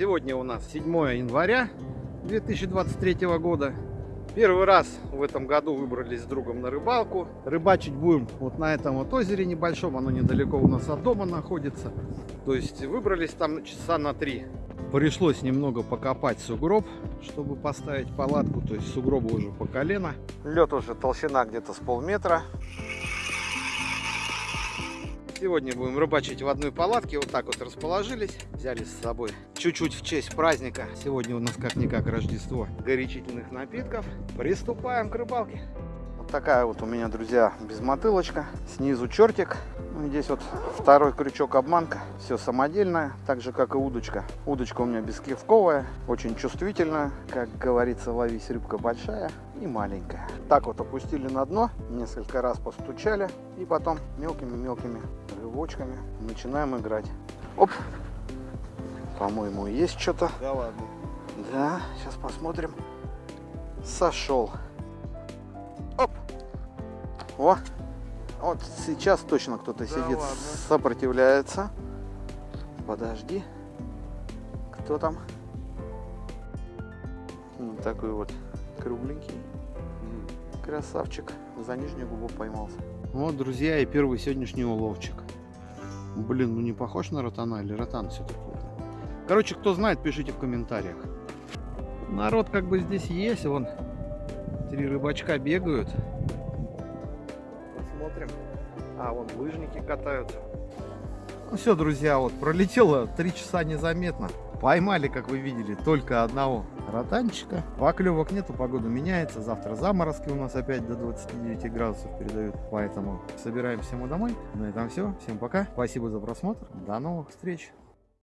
Сегодня у нас 7 января 2023 года. Первый раз в этом году выбрались с другом на рыбалку. Рыбачить будем вот на этом вот озере небольшом. Оно недалеко у нас от дома находится. То есть выбрались там часа на три. Пришлось немного покопать сугроб, чтобы поставить палатку. То есть сугроба уже по колено. Лед уже толщина где-то с полметра. Сегодня будем рыбачить в одной палатке. Вот так вот расположились. Взяли с собой чуть-чуть в честь праздника. Сегодня у нас как-никак Рождество горячительных напитков. Приступаем к рыбалке. Вот такая вот у меня, друзья, безмотылочка. Снизу чертик. Ну, здесь вот второй крючок обманка. Все самодельное, так же как и удочка. Удочка у меня бескивковая, очень чувствительная. Как говорится, ловись рыбка большая и маленькая. Так вот опустили на дно, несколько раз постучали и потом мелкими-мелкими рывочками начинаем играть. Оп! По-моему, есть что-то. Да ладно. Да, сейчас посмотрим. Сошел. Оп! О! Вот сейчас точно кто-то Да сидит, ладно. сопротивляется. Подожди. Кто там? Вот такой вот кругленький. Красавчик. За нижнюю губу поймался. Вот, друзья, и первый сегодняшний уловчик. Блин, ну не похож на ротана или ротан все-таки? Короче, кто знает, пишите в комментариях. Народ как бы здесь есть, вон три рыбачка бегают. Посмотрим. А, вон лыжники катаются. Ну все, друзья, вот пролетело три часа незаметно. Поймали, как вы видели, только одного ротанчика. Поклевок нету, погода меняется. Завтра заморозки у нас опять до 29 градусов передают. Поэтому собираемся мы домой. На этом все. Всем пока. Спасибо за просмотр. До новых встреч.